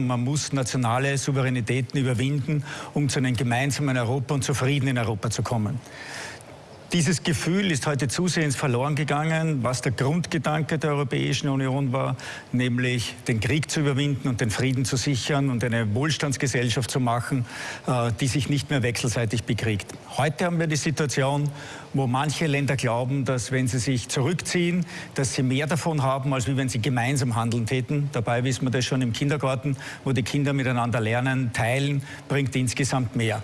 Man muss nationale Souveränitäten überwinden, um zu einem gemeinsamen Europa und zu Frieden in Europa zu kommen. Dieses Gefühl ist heute zusehends verloren gegangen, was der Grundgedanke der Europäischen Union war, nämlich den Krieg zu überwinden und den Frieden zu sichern und eine Wohlstandsgesellschaft zu machen, äh, die sich nicht mehr wechselseitig bekriegt. Heute haben wir die Situation, wo manche Länder glauben, dass wenn sie sich zurückziehen, dass sie mehr davon haben, als wenn sie gemeinsam handeln täten. Dabei wissen wir das schon im Kindergarten, wo die Kinder miteinander lernen, teilen, bringt insgesamt mehr.